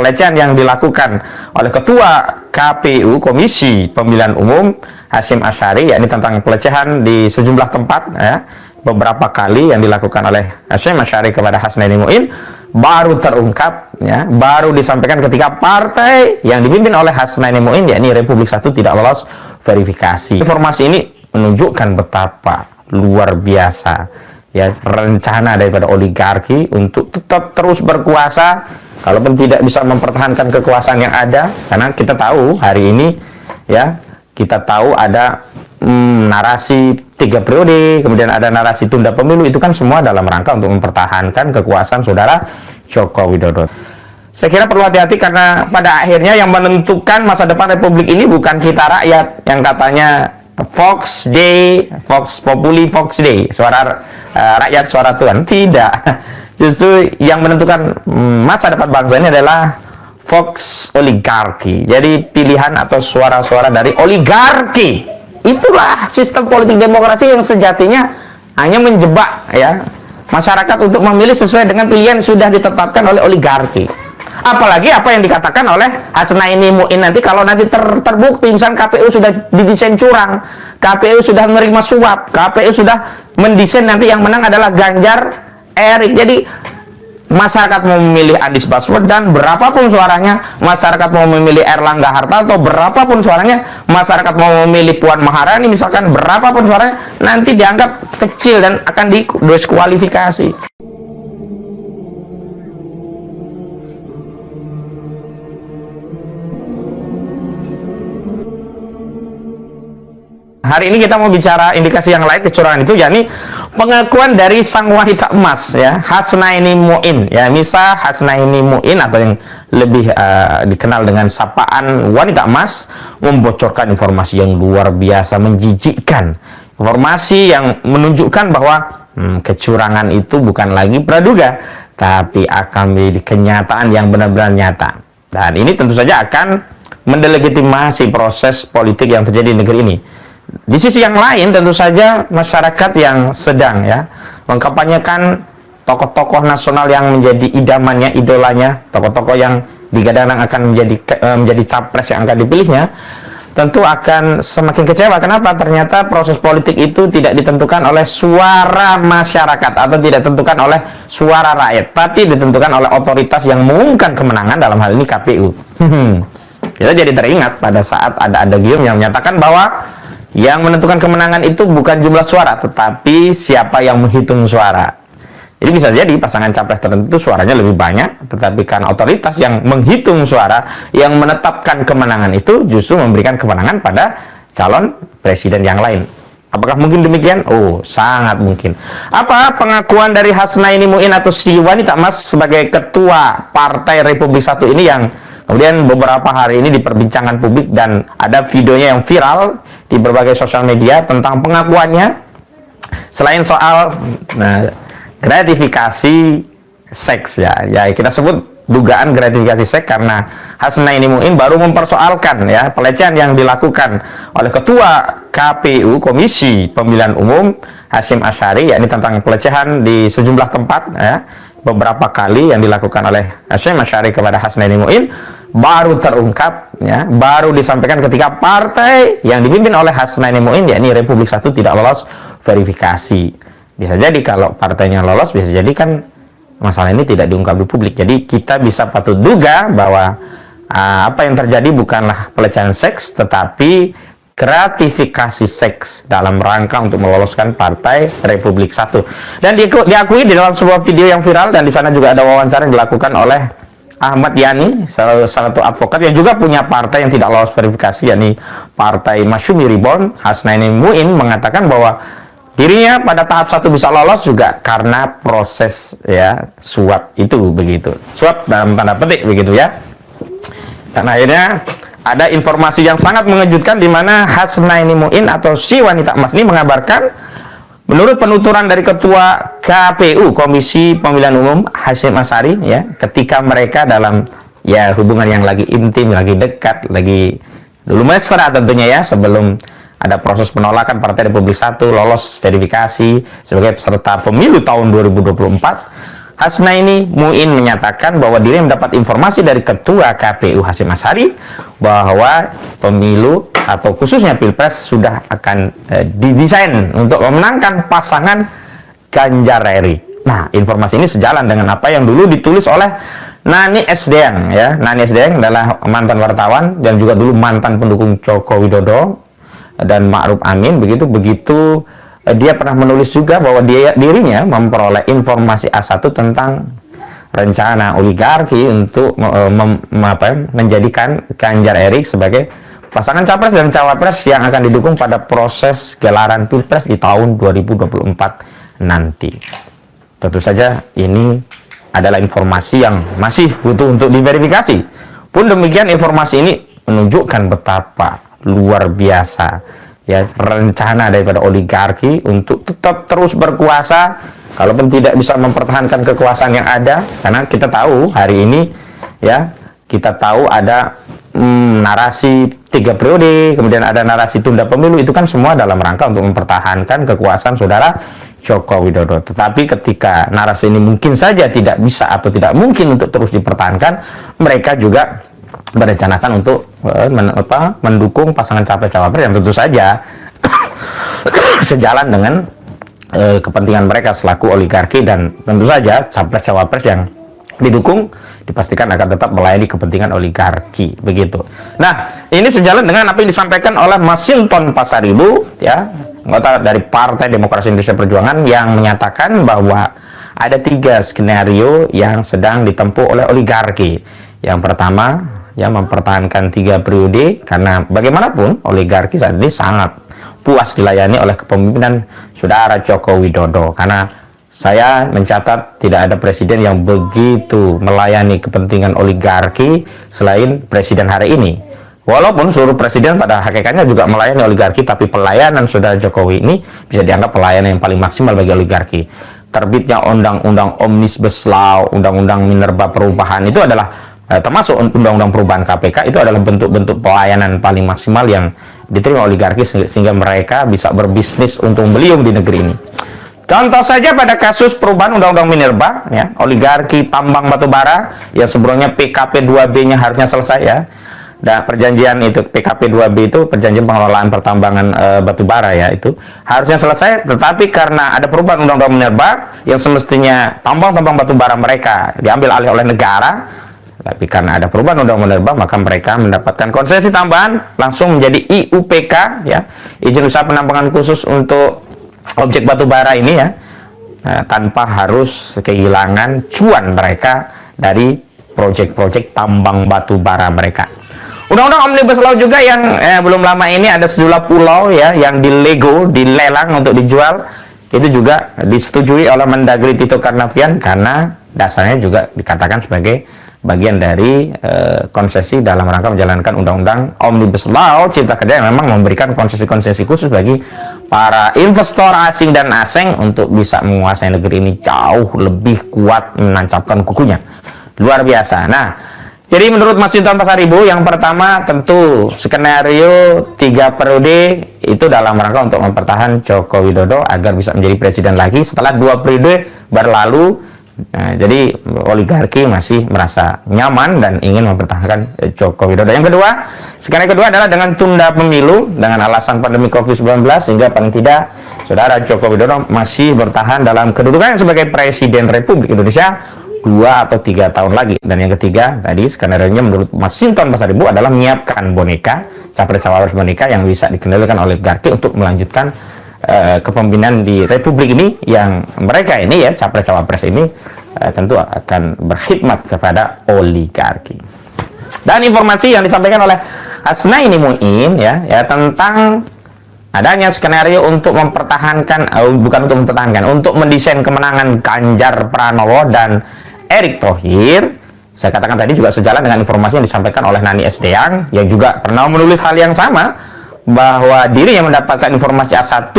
pelecehan yang dilakukan oleh Ketua KPU Komisi Pemilihan Umum Hashim Asyari yakni tentang pelecehan di sejumlah tempat ya. Beberapa kali yang dilakukan oleh Hashim Asyari kepada Hasnaini Muin baru terungkap ya. Baru disampaikan ketika partai yang dipimpin oleh Hasnaini Muin yakni Republik Satu tidak lolos verifikasi. Informasi ini menunjukkan betapa luar biasa ya rencana daripada oligarki untuk tetap terus berkuasa kalaupun tidak bisa mempertahankan kekuasaan yang ada karena kita tahu hari ini ya kita tahu ada hmm, narasi tiga periode kemudian ada narasi tunda pemilu itu kan semua dalam rangka untuk mempertahankan kekuasaan saudara Joko Widodo saya kira perlu hati-hati karena pada akhirnya yang menentukan masa depan Republik ini bukan kita rakyat yang katanya Fox Day, Fox Populi, Fox Day, suara uh, rakyat, suara Tuhan. Tidak. Justru yang menentukan masa depan bangsa ini adalah Fox oligarki. Jadi pilihan atau suara-suara dari oligarki. Itulah sistem politik demokrasi yang sejatinya hanya menjebak ya masyarakat untuk memilih sesuai dengan pilihan yang sudah ditetapkan oleh oligarki apalagi apa yang dikatakan oleh Hasnaini Muin nanti kalau nanti ter, terbukti misalnya KPU sudah didesain curang KPU sudah menerima suap KPU sudah mendesain nanti yang menang adalah Ganjar Erik jadi masyarakat mau memilih Anies Baswedan berapapun suaranya masyarakat mau memilih Erlangga Hartarto berapapun suaranya masyarakat mau memilih Puan Maharani misalkan berapapun suaranya nanti dianggap kecil dan akan didiskualifikasi. Hari ini kita mau bicara indikasi yang lain kecurangan itu yakni pengakuan dari sang wanita emas ya. Hasnaini Muin ya. Misa Hasnaini Muin atau yang lebih uh, dikenal dengan sapaan wanita emas membocorkan informasi yang luar biasa menjijikkan. Informasi yang menunjukkan bahwa hmm, kecurangan itu bukan lagi praduga tapi akan menjadi kenyataan yang benar-benar nyata. Dan ini tentu saja akan mendelegitimasi proses politik yang terjadi di negeri ini di sisi yang lain tentu saja masyarakat yang sedang ya mengkampanyekan tokoh-tokoh nasional yang menjadi idamannya, idolanya, tokoh-tokoh yang digadang akan menjadi eh, menjadi capres yang akan dipilihnya, tentu akan semakin kecewa. Kenapa? Ternyata proses politik itu tidak ditentukan oleh suara masyarakat atau tidak ditentukan oleh suara rakyat, tapi ditentukan oleh otoritas yang mengumumkan kemenangan dalam hal ini KPU. Kita jadi teringat pada saat ada ada gium yang menyatakan bahwa yang menentukan kemenangan itu bukan jumlah suara, tetapi siapa yang menghitung suara. Jadi bisa jadi pasangan capres tertentu suaranya lebih banyak, tetapi kan otoritas yang menghitung suara, yang menetapkan kemenangan itu justru memberikan kemenangan pada calon presiden yang lain. Apakah mungkin demikian? Oh, sangat mungkin. Apa pengakuan dari Hasnaini Muin atau si wanita emas sebagai ketua Partai Republik Satu ini yang Kemudian beberapa hari ini diperbincangkan publik dan ada videonya yang viral di berbagai sosial media tentang pengakuannya. Selain soal nah, gratifikasi seks ya, ya kita sebut dugaan gratifikasi seks karena Hasna ini mungkin baru mempersoalkan ya pelecehan yang dilakukan oleh Ketua KPU Komisi Pemilihan Umum Hashim Asyari yakni tentang pelecehan di sejumlah tempat ya beberapa kali yang dilakukan oleh Hashim Asyari kepada Hasnaini Muin baru terungkap ya baru disampaikan ketika partai yang dipimpin oleh Hasnaini Muin yakni Republik Satu tidak lolos verifikasi. Bisa jadi kalau partainya lolos bisa jadi kan masalah ini tidak diungkap di publik. Jadi kita bisa patut duga bahwa uh, apa yang terjadi bukanlah pelecehan seks tetapi gratifikasi seks dalam rangka untuk meloloskan partai Republik Satu. Dan diakui di dalam sebuah video yang viral dan di sana juga ada wawancara yang dilakukan oleh Ahmad Yani, salah satu advokat yang juga punya partai yang tidak lolos verifikasi, yakni Partai Masyumi Ribon, Hasnaini Muin mengatakan bahwa dirinya pada tahap satu bisa lolos juga karena proses ya suap itu begitu. Suap dalam tanda petik begitu ya. Dan akhirnya ada informasi yang sangat mengejutkan di mana Hasnaini Muin atau si wanita emas ini mengabarkan Menurut penuturan dari Ketua KPU Komisi Pemilihan Umum Hasim Asari ya, ketika mereka dalam ya hubungan yang lagi intim, lagi dekat, lagi dulu mesra tentunya ya sebelum ada proses penolakan Partai Republik Satu lolos verifikasi sebagai peserta pemilu tahun 2024 Hasnaini Muin menyatakan bahwa diri mendapat informasi dari Ketua KPU Hasim Asyari bahwa pemilu atau khususnya Pilpres sudah akan eh, didesain untuk memenangkan pasangan Ganjar Erik. Nah, informasi ini sejalan dengan apa yang dulu ditulis oleh Nani Esdeang ya. Nani Esdeang adalah mantan wartawan dan juga dulu mantan pendukung Joko Widodo dan Ma'ruf Amin begitu begitu Eh, dia pernah menulis juga bahwa dia dirinya memperoleh informasi A1 tentang rencana oligarki untuk mem, apa, ya, menjadikan Ganjar Erik sebagai pasangan capres dan cawapres yang akan didukung pada proses gelaran pilpres di tahun 2024 nanti. Tentu saja ini adalah informasi yang masih butuh untuk diverifikasi. Pun demikian informasi ini menunjukkan betapa luar biasa ya rencana daripada oligarki untuk tetap terus berkuasa kalaupun tidak bisa mempertahankan kekuasaan yang ada karena kita tahu hari ini ya kita tahu ada hmm, narasi tiga periode kemudian ada narasi tunda pemilu itu kan semua dalam rangka untuk mempertahankan kekuasaan saudara Joko Widodo. Tetapi ketika narasi ini mungkin saja tidak bisa atau tidak mungkin untuk terus dipertahankan mereka juga berencanakan untuk uh, men, apa, mendukung pasangan capres-cawapres yang tentu saja sejalan dengan uh, kepentingan mereka selaku oligarki dan tentu saja capres-cawapres yang didukung dipastikan akan tetap melayani kepentingan oligarki begitu. Nah, ini sejalan dengan apa yang disampaikan oleh Masinton Pasaribu ya, anggota dari Partai Demokrasi Indonesia Perjuangan yang menyatakan bahwa ada tiga skenario yang sedang ditempuh oleh oligarki. Yang pertama, ya mempertahankan tiga periode karena bagaimanapun oligarki saat ini sangat puas dilayani oleh kepemimpinan saudara Joko Widodo. Karena saya mencatat tidak ada presiden yang begitu melayani kepentingan oligarki selain presiden hari ini. Walaupun seluruh presiden pada hakikatnya juga melayani oligarki tapi pelayanan saudara Jokowi ini bisa dianggap pelayanan yang paling maksimal bagi oligarki. Terbitnya undang-undang Omnibus Law, undang-undang Minerba Perubahan itu adalah eh, termasuk undang-undang perubahan KPK itu adalah bentuk-bentuk pelayanan paling maksimal yang diterima oligarki sehingga mereka bisa berbisnis untung beliung di negeri ini. Contoh saja pada kasus perubahan Undang-Undang Minerba, ya, oligarki tambang batubara yang sebelumnya PKP 2B-nya harusnya selesai ya. Dan perjanjian itu PKP 2B itu perjanjian pengelolaan pertambangan e, batubara ya itu harusnya selesai, tetapi karena ada perubahan Undang-Undang Minerba yang semestinya tambang-tambang batubara mereka diambil alih oleh negara, tapi karena ada perubahan undang-undang minerba, maka mereka mendapatkan konsesi tambahan langsung menjadi IUPK, ya, izin usaha penambangan khusus untuk objek batu bara ini ya, nah, tanpa harus kehilangan cuan mereka dari proyek-proyek tambang batu bara mereka. Undang-undang Omnibus Law juga yang eh, belum lama ini ada sejumlah pulau ya yang dilego, dilelang untuk dijual. Itu juga disetujui oleh Mendagri Tito Karnavian karena dasarnya juga dikatakan sebagai bagian dari uh, konsesi dalam rangka menjalankan undang-undang Omnibus Law Cipta Kerja yang memang memberikan konsesi-konsesi khusus bagi para investor asing dan asing untuk bisa menguasai negeri ini jauh lebih kuat menancapkan kukunya. Luar biasa. Nah, jadi menurut Mas Yunton Pasaribu yang pertama tentu skenario tiga periode itu dalam rangka untuk mempertahankan Joko Widodo agar bisa menjadi presiden lagi setelah dua periode berlalu Nah, jadi oligarki masih merasa nyaman dan ingin mempertahankan eh, Joko Widodo. Yang kedua, sekarang kedua adalah dengan tunda pemilu dengan alasan pandemi COVID-19 sehingga paling tidak saudara Joko Widodo masih bertahan dalam kedudukan sebagai Presiden Republik Indonesia dua atau tiga tahun lagi. Dan yang ketiga, tadi skenario nya menurut Mas Sinton Pasaribu adalah menyiapkan boneka, capres-cawapres boneka yang bisa dikendalikan oleh oligarki untuk melanjutkan uh, kepemimpinan di Republik ini yang mereka ini ya capres-cawapres ini uh, tentu akan berkhidmat kepada oligarki. Dan informasi yang disampaikan oleh ini Muin ya ya tentang adanya skenario untuk mempertahankan uh, bukan untuk mempertahankan untuk mendesain kemenangan Ganjar Pranowo dan Erick Thohir saya katakan tadi juga sejalan dengan informasi yang disampaikan oleh Nani Esdeang yang juga pernah menulis hal yang sama bahwa diri yang mendapatkan informasi A1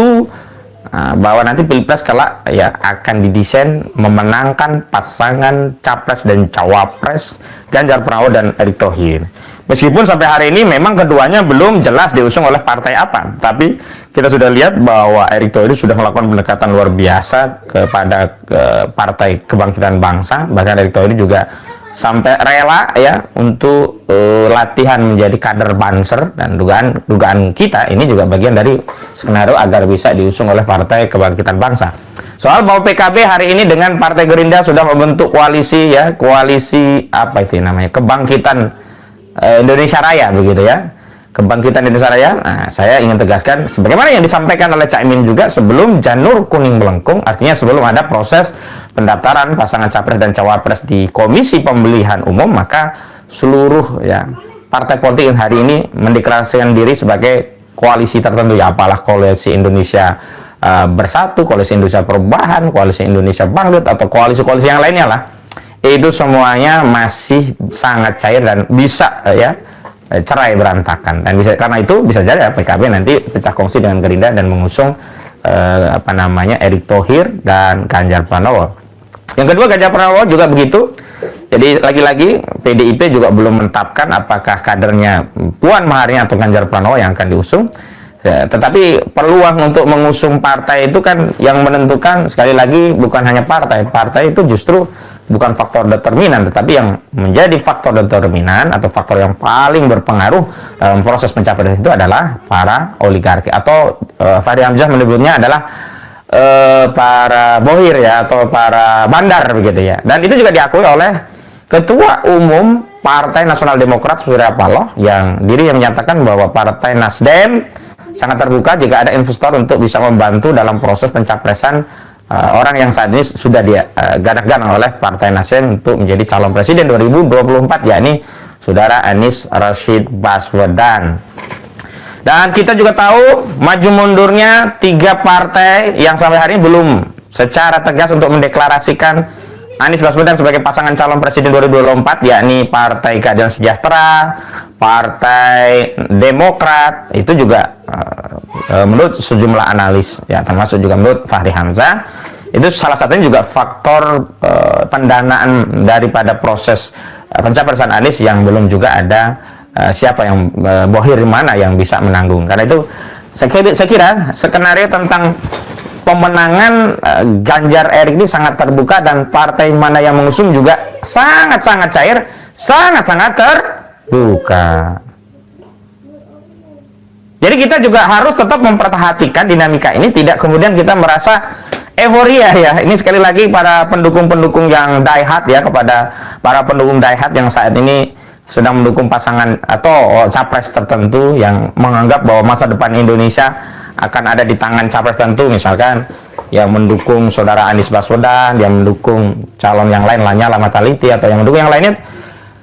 nah, bahwa nanti pilpres kelak ya akan didesain memenangkan pasangan capres dan cawapres Ganjar Pranowo dan Erick Thohir. Meskipun sampai hari ini memang keduanya belum jelas diusung oleh partai apa, tapi kita sudah lihat bahwa Erick Thohir sudah melakukan pendekatan luar biasa kepada ke Partai Kebangkitan Bangsa, bahkan Erick Thohir juga sampai rela ya untuk uh, latihan menjadi kader banser dan dugaan dugaan kita ini juga bagian dari skenario agar bisa diusung oleh Partai Kebangkitan Bangsa. Soal bahwa PKB hari ini dengan Partai Gerindra sudah membentuk koalisi ya, koalisi apa itu namanya? Kebangkitan Eh, Indonesia Raya begitu ya kebangkitan Indonesia Raya nah, saya ingin tegaskan sebagaimana yang disampaikan oleh Cak Imin juga sebelum janur kuning melengkung artinya sebelum ada proses pendaftaran pasangan capres dan cawapres di komisi pemilihan umum maka seluruh ya partai politik yang hari ini mendeklarasikan diri sebagai koalisi tertentu ya apalah koalisi Indonesia uh, bersatu koalisi Indonesia perubahan koalisi Indonesia bangkit atau koalisi-koalisi yang lainnya lah. Itu semuanya masih sangat cair dan bisa eh, ya eh, cerai berantakan dan bisa karena itu bisa jadi PKB nanti pecah kongsi dengan Gerindra dan mengusung eh, apa namanya Erick Thohir dan Ganjar Pranowo. Yang kedua Ganjar Pranowo juga begitu. Jadi lagi-lagi PDIP juga belum menetapkan apakah kadernya Puan Maharani atau Ganjar Pranowo yang akan diusung. Ya, tetapi peluang untuk mengusung partai itu kan yang menentukan sekali lagi bukan hanya partai. Partai itu justru bukan faktor determinan tetapi yang menjadi faktor determinan atau faktor yang paling berpengaruh dalam proses pencapaian itu adalah para oligarki atau uh, Fahri Hamzah menyebutnya adalah uh, para bohir ya atau para bandar begitu ya. Dan itu juga diakui oleh ketua umum Partai Nasional Demokrat Surya Paloh yang diri yang menyatakan bahwa Partai Nasdem sangat terbuka jika ada investor untuk bisa membantu dalam proses pencapresan uh, orang yang saat ini sudah dia uh, gadang-gadang oleh Partai Nasdem untuk menjadi calon presiden 2024 yakni Saudara Anies Rashid Baswedan. Dan kita juga tahu maju mundurnya tiga partai yang sampai hari ini belum secara tegas untuk mendeklarasikan Anies Baswedan sebagai pasangan calon presiden 2024 yakni Partai Keadilan Sejahtera, Partai Demokrat itu juga uh, menurut sejumlah analis ya termasuk juga menurut Fahri Hamzah itu salah satunya juga faktor uh, pendanaan daripada proses uh, pencapresan Anies yang belum juga ada uh, siapa yang uh, bohir mana yang bisa menanggung. Karena itu saya kira, saya kira skenario tentang pemenangan uh, Ganjar Erik ini sangat terbuka dan partai mana yang mengusung juga sangat-sangat cair sangat-sangat terbuka. Jadi kita juga harus tetap memperhatikan dinamika ini tidak kemudian kita merasa euforia ya. Ini sekali lagi para pendukung-pendukung yang die hard ya kepada para pendukung die hard yang saat ini sedang mendukung pasangan atau capres tertentu yang menganggap bahwa masa depan Indonesia akan ada di tangan capres tertentu misalkan yang mendukung saudara Anies Baswedan yang mendukung calon yang lain Lanyala Mataliti atau yang mendukung yang lainnya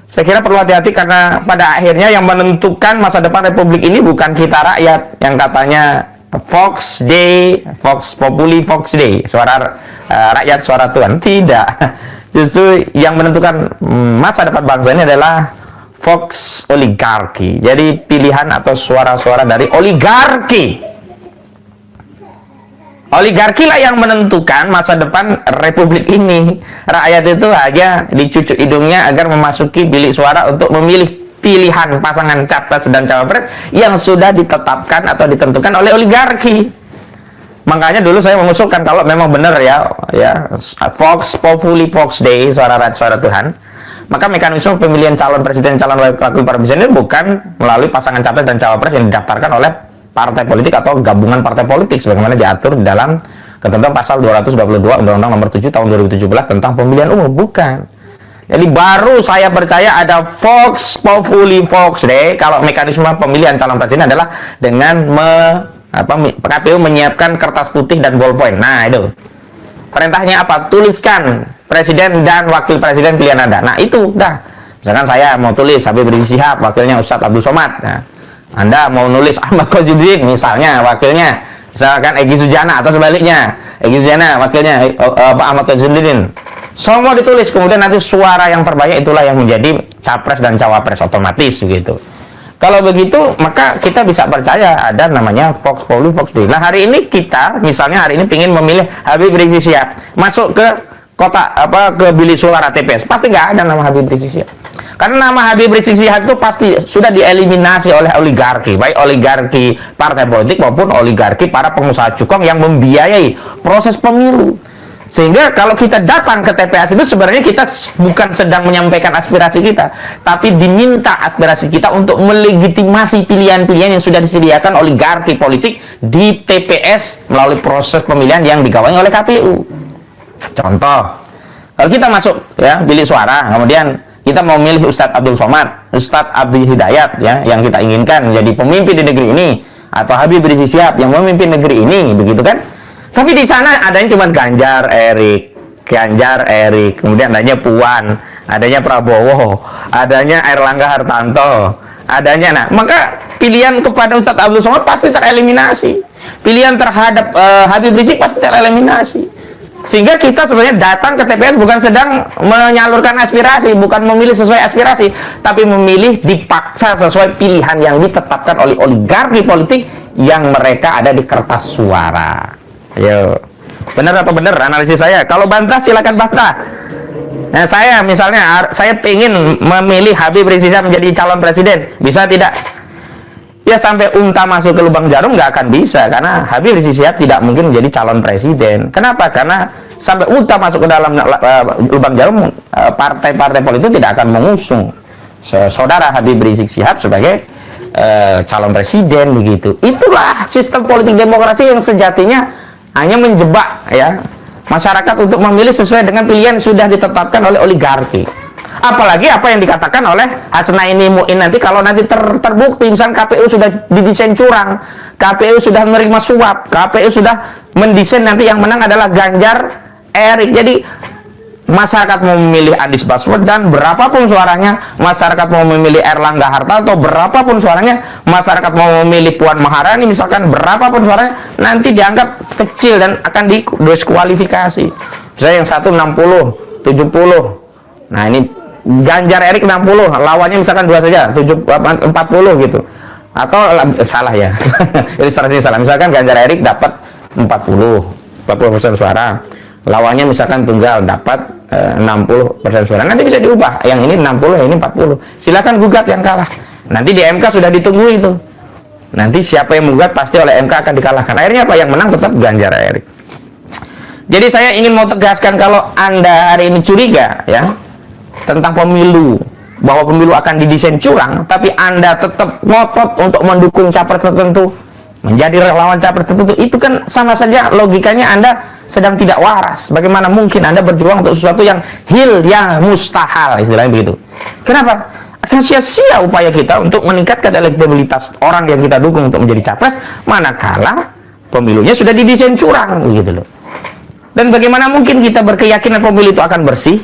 saya kira perlu hati-hati karena pada akhirnya yang menentukan masa depan Republik ini bukan kita rakyat yang katanya Fox Day, Fox Populi, Fox Day, suara uh, rakyat, suara Tuhan. Tidak. Justru yang menentukan masa depan bangsa ini adalah Fox oligarki. Jadi pilihan atau suara-suara dari oligarki. Oligarki lah yang menentukan masa depan republik ini. Rakyat itu hanya dicucuk hidungnya agar memasuki bilik suara untuk memilih pilihan pasangan capres dan cawapres yang sudah ditetapkan atau ditentukan oleh oligarki. Makanya dulu saya mengusulkan kalau memang benar ya, ya Fox Populi Fox Day suara rakyat suara Tuhan, maka mekanisme pemilihan calon presiden calon wakil presiden ini bukan melalui pasangan capres dan cawapres yang didaftarkan oleh partai politik atau gabungan partai politik sebagaimana diatur di dalam ketentuan pasal 222 Undang-Undang Nomor 7 Tahun 2017 tentang pemilihan umum bukan jadi baru saya percaya ada Fox Populi Fox deh kalau mekanisme pemilihan calon presiden adalah dengan me, apa, KPU menyiapkan kertas putih dan ballpoint. Nah itu perintahnya apa? Tuliskan presiden dan wakil presiden pilihan anda. Nah itu dah. Misalkan saya mau tulis Habib Rizik Sihab, wakilnya Ustadz Abdul Somad. Nah, anda mau nulis Ahmad Khazudin misalnya wakilnya, misalkan Egy Sujana atau sebaliknya. Egy Sujana wakilnya eh, Pak Ahmad Khazudin semua ditulis, kemudian nanti suara yang terbanyak itulah yang menjadi capres dan cawapres otomatis begitu. Kalau begitu, maka kita bisa percaya ada namanya Fox Populi, Fox Day. Nah, hari ini kita, misalnya hari ini ingin memilih Habib Rizik Sihab, masuk ke kota apa ke bilik suara TPS, pasti nggak ada nama Habib Rizik Sihab. Karena nama Habib Rizik Sihab itu pasti sudah dieliminasi oleh oligarki, baik oligarki partai politik maupun oligarki para pengusaha cukong yang membiayai proses pemilu. Sehingga kalau kita datang ke TPS itu sebenarnya kita bukan sedang menyampaikan aspirasi kita, tapi diminta aspirasi kita untuk melegitimasi pilihan-pilihan yang sudah disediakan oligarki politik di TPS melalui proses pemilihan yang digawangi oleh KPU. Contoh, kalau kita masuk ya bilik suara, kemudian kita mau milih Ustadz Abdul Somad, Ustadz Abdul Hidayat ya yang kita inginkan menjadi pemimpin di negeri ini atau Habib Rizik Sihab yang memimpin negeri ini, begitu kan? Tapi di sana adanya cuma Ganjar, Erik, Ganjar, Erik, kemudian adanya Puan, adanya Prabowo, adanya Erlangga Hartanto, adanya nah, maka pilihan kepada Ustadz Abdul Somad pasti tereliminasi. Pilihan terhadap uh, Habib Rizik pasti tereliminasi. Sehingga kita sebenarnya datang ke TPS bukan sedang menyalurkan aspirasi, bukan memilih sesuai aspirasi, tapi memilih dipaksa sesuai pilihan yang ditetapkan oleh oligarki politik yang mereka ada di kertas suara. Ayo. Benar atau benar analisis saya? Kalau bantah silakan bantah. Nah, saya misalnya saya ingin memilih Habib Rizik menjadi calon presiden, bisa tidak? Ya sampai unta masuk ke lubang jarum nggak akan bisa karena Habib Rizik tidak mungkin menjadi calon presiden. Kenapa? Karena sampai unta masuk ke dalam uh, lubang jarum uh, partai-partai politik tidak akan mengusung saudara Habib Rizik Sihab sebagai uh, calon presiden begitu. Itulah sistem politik demokrasi yang sejatinya hanya menjebak ya masyarakat untuk memilih sesuai dengan pilihan sudah ditetapkan oleh oligarki apalagi apa yang dikatakan oleh Hasnaini Muin nanti kalau nanti ter, terbukti misalnya KPU sudah didesain curang KPU sudah menerima suap KPU sudah mendesain nanti yang menang adalah Ganjar Erik. Jadi masyarakat mau memilih Anies Baswedan berapapun suaranya masyarakat mau memilih Erlangga Hartarto berapapun suaranya masyarakat mau memilih Puan Maharani misalkan berapapun suaranya nanti dianggap kecil dan akan didiskualifikasi misalnya yang satu 60 70 nah ini Ganjar Erik 60 lawannya misalkan dua saja 7, 40 gitu. Atau salah ya. Ilustrasinya salah misalkan Ganjar Erik dapat 40 40% suara. Lawannya misalkan tunggal dapat 60% eh, suara. Nanti bisa diubah. Yang ini 60 yang ini 40 silakan gugat yang kalah. Nanti di MK sudah ditunggu itu nanti siapa yang menggugat pasti oleh MK akan dikalahkan. Akhirnya apa? Yang menang tetap Ganjar Erik. Jadi saya ingin mau tegaskan kalau anda hari ini curiga ya tentang pemilu bahwa pemilu akan didesain curang tapi anda tetap ngotot untuk mendukung capres tertentu menjadi relawan capres tertentu itu kan sama saja logikanya anda sedang tidak waras. Bagaimana mungkin Anda berjuang untuk sesuatu yang hil, yang mustahil, istilahnya begitu. Kenapa? Akan sia-sia upaya kita untuk meningkatkan elektabilitas orang yang kita dukung untuk menjadi capres, manakala pemilunya sudah didesain curang, begitu loh. Dan bagaimana mungkin kita berkeyakinan pemilu itu akan bersih?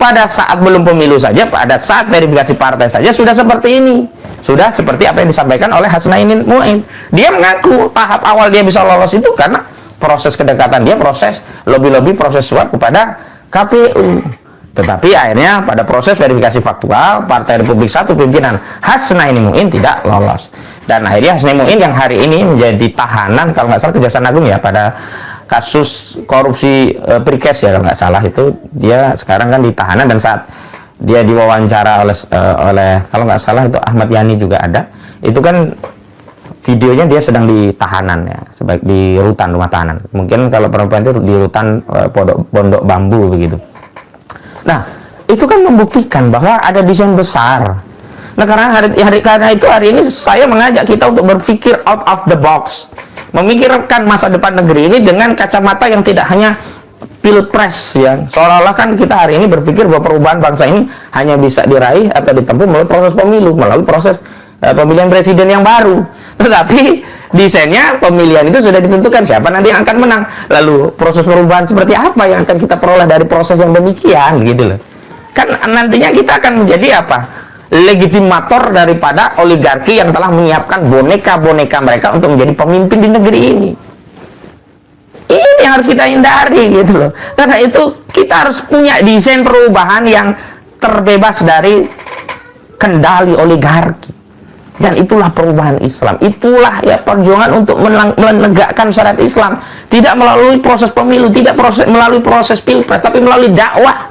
Pada saat belum pemilu saja, pada saat verifikasi partai saja sudah seperti ini. Sudah seperti apa yang disampaikan oleh Hasnainin Mu'in. Dia mengaku tahap awal dia bisa lolos itu karena proses kedekatan dia proses lobby-lobby proses suap kepada KPU tetapi akhirnya pada proses verifikasi faktual Partai Republik Satu pimpinan Hasnaini Muin tidak lolos dan akhirnya Hasnaini Muin yang hari ini menjadi tahanan kalau nggak salah Kejaksaan Agung ya pada kasus korupsi e, Prikes ya kalau nggak salah itu. Dia sekarang kan ditahanan dan saat dia diwawancara oleh e, oleh kalau nggak salah itu Ahmad Yani juga ada. Itu kan videonya dia sedang di tahanan ya sebaik di rutan rumah tahanan. Mungkin kalau perempuan itu di rutan uh, pondok pondok bambu begitu. Nah itu kan membuktikan bahwa ada desain besar. Nah karena hari, hari karena itu hari ini saya mengajak kita untuk berpikir out of the box memikirkan masa depan negeri ini dengan kacamata yang tidak hanya pilpres ya. Seolah-olah kan kita hari ini berpikir bahwa perubahan bangsa ini hanya bisa diraih atau ditempuh melalui proses pemilu melalui proses uh, pemilihan presiden yang baru. Tetapi desainnya pemilihan itu sudah ditentukan siapa nanti yang akan menang. Lalu proses perubahan seperti apa yang akan kita peroleh dari proses yang demikian gitu loh. Kan nantinya kita akan menjadi apa legitimator daripada oligarki yang telah menyiapkan boneka-boneka mereka untuk menjadi pemimpin di negeri ini. Ini yang harus kita hindari gitu loh. Karena itu kita harus punya desain perubahan yang terbebas dari kendali oligarki. Dan itulah perubahan Islam. Itulah ya perjuangan untuk menegakkan syariat Islam. Tidak melalui proses pemilu tidak proses melalui proses pilpres tapi melalui dakwah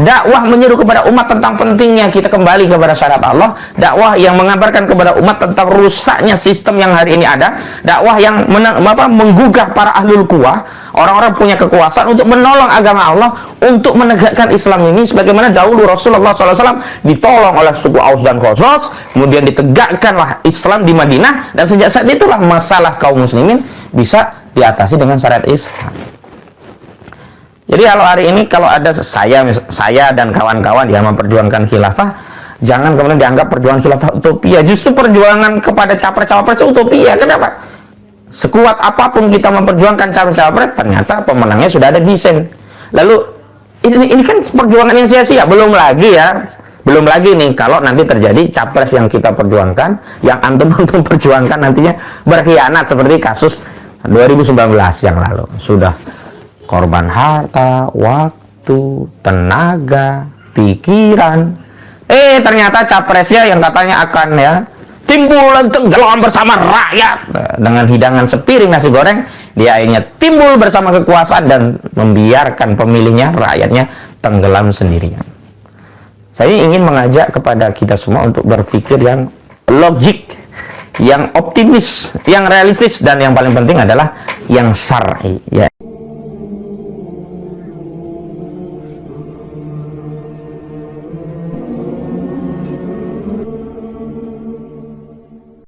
dakwah menyeru kepada umat tentang pentingnya kita kembali kepada syariat Allah. Dakwah yang mengabarkan kepada umat tentang rusaknya sistem yang hari ini ada. Dakwah yang apa, menggugah para ahlul kuah orang-orang punya kekuasaan untuk menolong agama Allah untuk menegakkan Islam ini sebagaimana dahulu Rasulullah SAW ditolong oleh suku Aus dan Khosros kemudian ditegakkanlah Islam di Madinah dan sejak saat itulah masalah kaum muslimin bisa diatasi dengan syariat Islam jadi kalau hari ini kalau ada saya saya dan kawan-kawan yang memperjuangkan khilafah, jangan kemudian dianggap perjuangan khilafah utopia. Justru perjuangan kepada capres-cawapres itu utopia. Kenapa? Sekuat apa pun kita memperjuangkan capres-cawapres, ternyata pemenangnya sudah ada desain. Lalu ini, ini kan perjuangan yang sia-sia. Belum lagi ya, belum lagi nih kalau nanti terjadi capres yang kita perjuangkan, yang antum antum perjuangkan nantinya berkhianat seperti kasus 2019 yang lalu. Sudah korban harta, waktu, tenaga, pikiran. Eh, ternyata capresnya yang katanya akan ya timbul tenggelam bersama rakyat dengan hidangan sepiring nasi goreng, dia akhirnya timbul bersama kekuasaan dan membiarkan pemilihnya, rakyatnya tenggelam sendirian. Saya ingin mengajak kepada kita semua untuk berpikir yang logik, yang optimis, yang realistis dan yang paling penting adalah yang syar'i ya.